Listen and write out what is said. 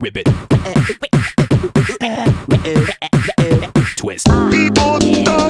Ribbit. Twist. People